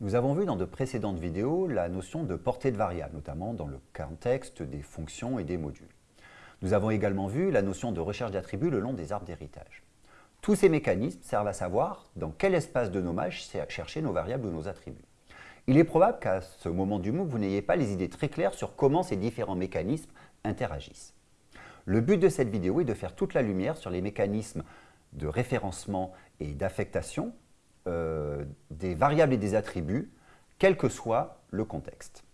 Nous avons vu dans de précédentes vidéos la notion de portée de variable, notamment dans le contexte des fonctions et des modules. Nous avons également vu la notion de recherche d'attributs le long des arbres d'héritage. Tous ces mécanismes servent à savoir dans quel espace de nommage chercher nos variables ou nos attributs. Il est probable qu'à ce moment du MOOC, vous n'ayez pas les idées très claires sur comment ces différents mécanismes interagissent. Le but de cette vidéo est de faire toute la lumière sur les mécanismes de référencement et d'affectation euh, des variables et des attributs, quel que soit le contexte.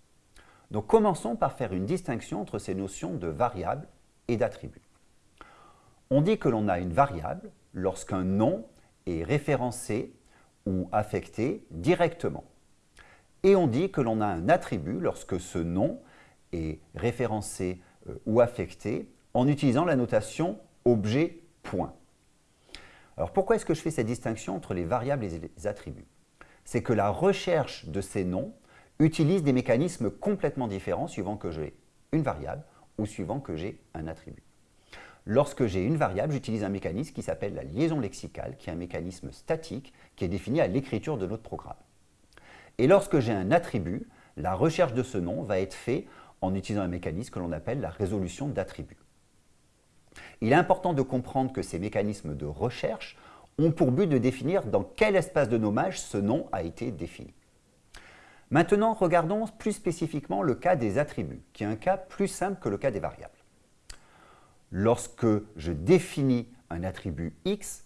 Donc commençons par faire une distinction entre ces notions de variables et d'attributs. On dit que l'on a une variable lorsqu'un nom est référencé ou affecté directement. Et on dit que l'on a un attribut lorsque ce nom est référencé euh, ou affecté en utilisant la notation objet point. Alors pourquoi est-ce que je fais cette distinction entre les variables et les attributs? C'est que la recherche de ces noms utilise des mécanismes complètement différents suivant que j'ai une variable ou suivant que j'ai un attribut. Lorsque j'ai une variable, j'utilise un mécanisme qui s'appelle la liaison lexicale, qui est un mécanisme statique qui est défini à l'écriture de notre programme. Et lorsque j'ai un attribut, la recherche de ce nom va être faite en utilisant un mécanisme que l'on appelle la résolution d'attributs. Il est important de comprendre que ces mécanismes de recherche ont pour but de définir dans quel espace de nommage ce nom a été défini. Maintenant, regardons plus spécifiquement le cas des attributs, qui est un cas plus simple que le cas des variables. Lorsque je définis un attribut x,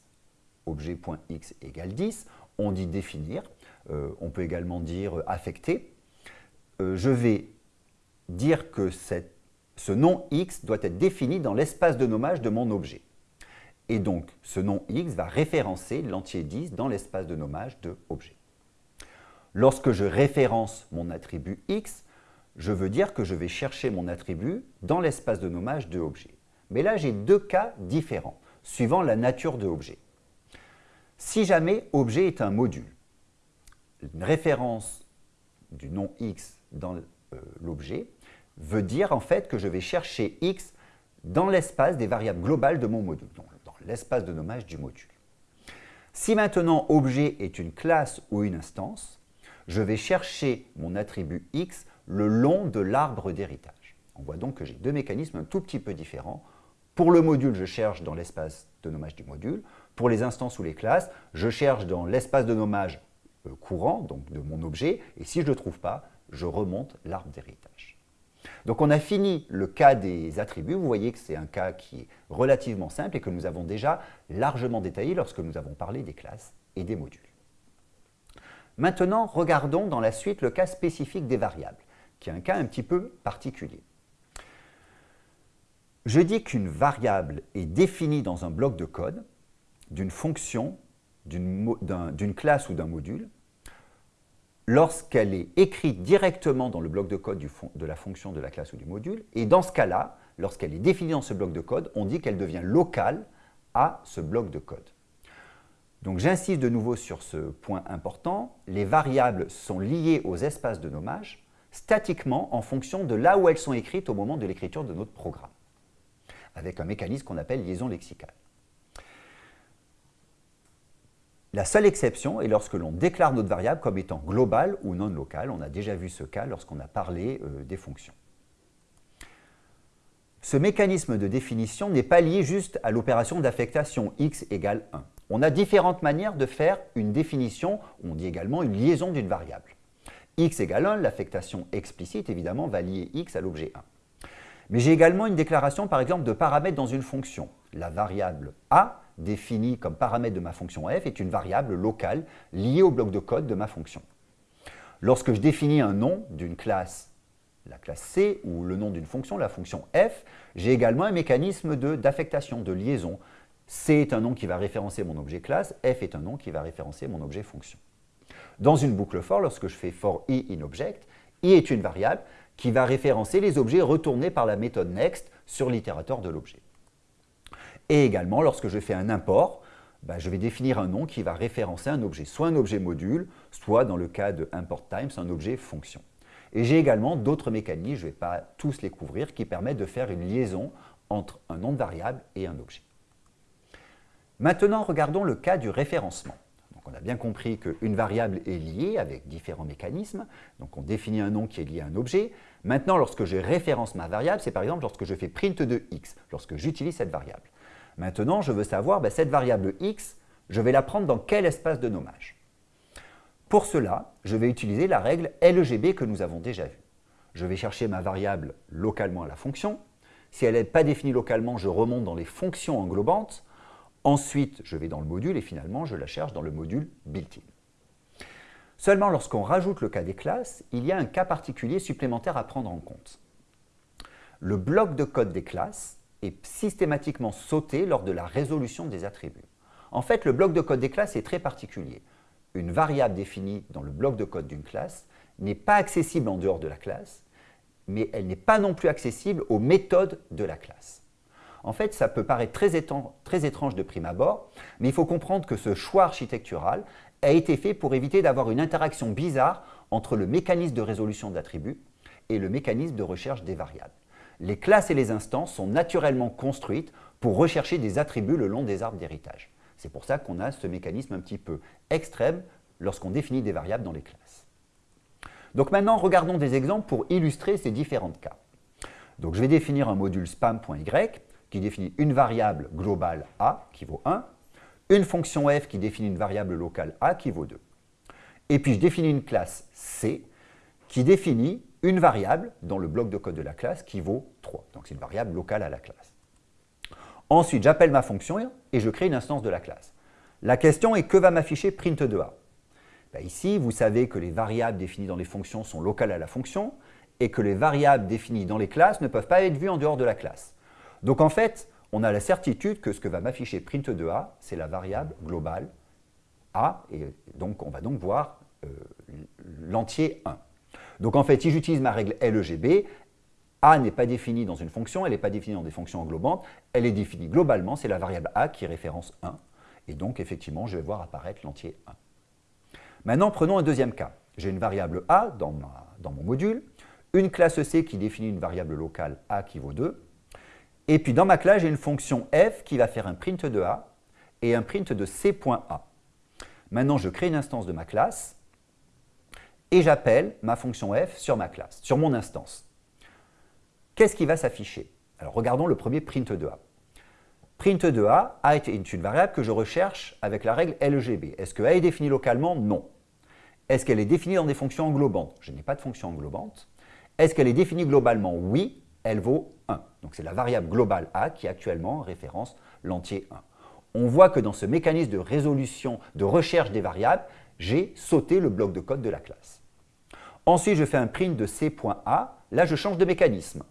objet.x égale 10, on dit définir, euh, on peut également dire affecter. Euh, je vais dire que ce nom x doit être défini dans l'espace de nommage de mon objet. Et donc, ce nom x va référencer l'entier 10 dans l'espace de nommage de objet. Lorsque je référence mon attribut x, je veux dire que je vais chercher mon attribut dans l'espace de nommage de objet. Mais là, j'ai deux cas différents, suivant la nature de objet. Si jamais objet est un module, une référence du nom x dans euh, l'objet veut dire en fait que je vais chercher x dans l'espace des variables globales de mon module, donc dans l'espace de nommage du module. Si maintenant objet est une classe ou une instance, je vais chercher mon attribut x le long de l'arbre d'héritage. On voit donc que j'ai deux mécanismes un tout petit peu différents. Pour le module, je cherche dans l'espace de nommage du module. Pour les instances ou les classes, je cherche dans l'espace de nommage euh, courant, donc de mon objet, et si je ne le trouve pas, je remonte l'arbre d'héritage. Donc on a fini le cas des attributs, vous voyez que c'est un cas qui est relativement simple et que nous avons déjà largement détaillé lorsque nous avons parlé des classes et des modules. Maintenant, regardons dans la suite le cas spécifique des variables, qui est un cas un petit peu particulier. Je dis qu'une variable est définie dans un bloc de code d'une fonction, d'une classe ou d'un module, lorsqu'elle est écrite directement dans le bloc de code de la fonction de la classe ou du module, et dans ce cas-là, lorsqu'elle est définie dans ce bloc de code, on dit qu'elle devient locale à ce bloc de code. Donc j'insiste de nouveau sur ce point important, les variables sont liées aux espaces de nommage statiquement en fonction de là où elles sont écrites au moment de l'écriture de notre programme, avec un mécanisme qu'on appelle liaison lexicale. La seule exception est lorsque l'on déclare notre variable comme étant globale ou non locale. On a déjà vu ce cas lorsqu'on a parlé euh, des fonctions. Ce mécanisme de définition n'est pas lié juste à l'opération d'affectation x égale 1. On a différentes manières de faire une définition, on dit également une liaison d'une variable. x égale 1, l'affectation explicite évidemment va lier x à l'objet 1. Mais j'ai également une déclaration par exemple de paramètres dans une fonction. La variable a définie comme paramètre de ma fonction f est une variable locale liée au bloc de code de ma fonction. Lorsque je définis un nom d'une classe, la classe C, ou le nom d'une fonction, la fonction f, j'ai également un mécanisme d'affectation, de, liaison. C est un nom qui va référencer mon objet classe, f est un nom qui va référencer mon objet fonction. Dans une boucle for, lorsque je fais for i in object, i est une variable qui va référencer les objets retournés par la méthode next sur l'itérateur de l'objet. Et également, lorsque je fais un import, bah, je vais définir un nom qui va référencer un objet, soit un objet module, soit dans le cas de import times, un objet fonction. Et j'ai également d'autres mécanismes, je ne vais pas tous les couvrir, qui permettent de faire une liaison entre un nom de variable et un objet. Maintenant, regardons le cas du référencement. On a bien compris qu'une variable est liée avec différents mécanismes. Donc on définit un nom qui est lié à un objet. Maintenant, lorsque je référence ma variable, c'est par exemple lorsque je fais print de x, lorsque j'utilise cette variable. Maintenant, je veux savoir, ben, cette variable x, je vais la prendre dans quel espace de nommage Pour cela, je vais utiliser la règle LEGB que nous avons déjà vue. Je vais chercher ma variable localement à la fonction. Si elle n'est pas définie localement, je remonte dans les fonctions englobantes. Ensuite, je vais dans le module et finalement, je la cherche dans le module built-in. Seulement lorsqu'on rajoute le cas des classes, il y a un cas particulier supplémentaire à prendre en compte. Le bloc de code des classes est systématiquement sauté lors de la résolution des attributs. En fait, le bloc de code des classes est très particulier. Une variable définie dans le bloc de code d'une classe n'est pas accessible en dehors de la classe, mais elle n'est pas non plus accessible aux méthodes de la classe. En fait, ça peut paraître très, très étrange de prime abord, mais il faut comprendre que ce choix architectural a été fait pour éviter d'avoir une interaction bizarre entre le mécanisme de résolution d'attributs et le mécanisme de recherche des variables. Les classes et les instances sont naturellement construites pour rechercher des attributs le long des arbres d'héritage. C'est pour ça qu'on a ce mécanisme un petit peu extrême lorsqu'on définit des variables dans les classes. Donc maintenant, regardons des exemples pour illustrer ces différents cas. Donc je vais définir un module spam.y qui définit une variable globale a qui vaut 1, une fonction f qui définit une variable locale a qui vaut 2. Et puis je définis une classe c qui définit une variable dans le bloc de code de la classe qui vaut 3. Donc c'est une variable locale à la classe. Ensuite, j'appelle ma fonction et je crée une instance de la classe. La question est que va m'afficher print de a? Ben Ici, vous savez que les variables définies dans les fonctions sont locales à la fonction et que les variables définies dans les classes ne peuvent pas être vues en dehors de la classe. Donc en fait, on a la certitude que ce que va m'afficher print de a, c'est la variable globale a, et donc on va donc voir euh, l'entier 1. Donc en fait, si j'utilise ma règle LEGB, A n'est pas définie dans une fonction, elle n'est pas définie dans des fonctions englobantes, elle est définie globalement, c'est la variable A qui référence 1. Et donc effectivement, je vais voir apparaître l'entier 1. Maintenant, prenons un deuxième cas. J'ai une variable A dans, mon module, une classe C qui définit une variable locale A qui vaut 2, et puis dans ma classe, j'ai une fonction f qui va faire un print de A et un print de C.A. Maintenant, je crée une instance de ma classe et j'appelle ma fonction f sur ma classe, sur mon instance. Qu'est-ce qui va s'afficher? Alors regardons le premier print de A. Print de A, A est une variable que je recherche avec la règle LGB. Est-ce que A est définie localement? Non. Est-ce qu'elle est définie dans des fonctions englobantes? Je n'ai pas de fonction englobante. Est-ce qu'elle est définie globalement? Oui, elle vaut 1. Donc c'est la variable globale A qui actuellement référence l'entier 1. On voit que dans ce mécanisme de résolution, de recherche des variables, j'ai sauté le bloc de code de la classe. Ensuite, je fais un print de C.A. Là, je change de mécanisme.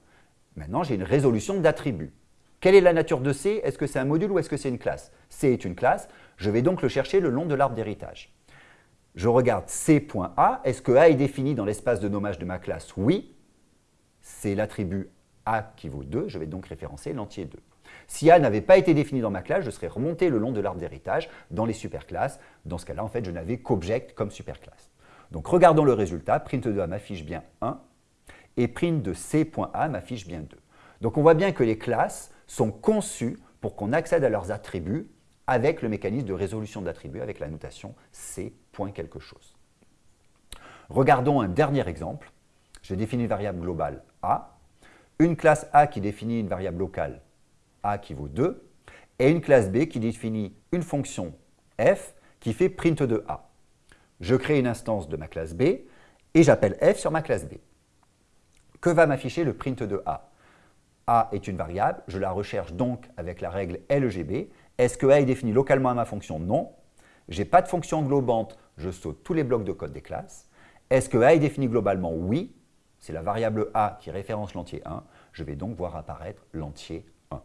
Maintenant, j'ai une résolution d'attributs. Quelle est la nature de C? Est-ce que c'est un module ou est-ce que c'est une classe? C est une classe. Je vais donc le chercher le long de l'arbre d'héritage. Je regarde C.A. Est-ce que A est défini dans l'espace de nommage de ma classe? Oui. C'est l'attribut A qui vaut 2. Je vais donc référencer l'entier 2. Si A n'avait pas été défini dans ma classe, je serais remonté le long de l'arbre d'héritage dans les superclasses. Dans ce cas-là, en fait, je n'avais qu'object comme superclasse. Donc regardons le résultat, print de A m'affiche bien 1 et print de C.A m'affiche bien 2. Donc on voit bien que les classes sont conçues pour qu'on accède à leurs attributs avec le mécanisme de résolution d'attributs avec la notation C. quelque chose. Regardons un dernier exemple. Je définis une variable globale A, une classe A qui définit une variable locale A qui vaut 2, et une classe B qui définit une fonction f qui fait print de A je crée une instance de ma classe B et j'appelle f sur ma classe B. Que va m'afficher le print de A? A est une variable, je la recherche donc avec la règle LGB. Est-ce que A est défini localement à ma fonction? Non. Je n'ai pas de fonction englobante, je saute tous les blocs de code des classes. Est-ce que A est défini globalement? Oui. C'est la variable A qui référence l'entier 1. Je vais donc voir apparaître l'entier 1.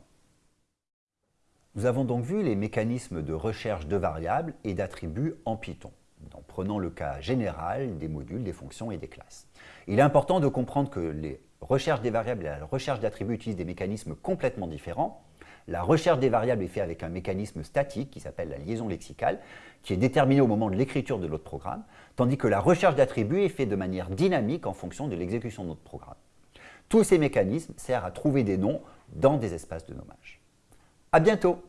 Nous avons donc vu les mécanismes de recherche de variables et d'attributs en Python en prenant le cas général des modules, des fonctions et des classes. Il est important de comprendre que les recherches des variables et la recherche d'attributs utilisent des mécanismes complètement différents. La recherche des variables est faite avec un mécanisme statique qui s'appelle la liaison lexicale, qui est déterminé au moment de l'écriture de notre programme, tandis que la recherche d'attributs est faite de manière dynamique en fonction de l'exécution de notre programme. Tous ces mécanismes servent à trouver des noms dans des espaces de nommage. À bientôt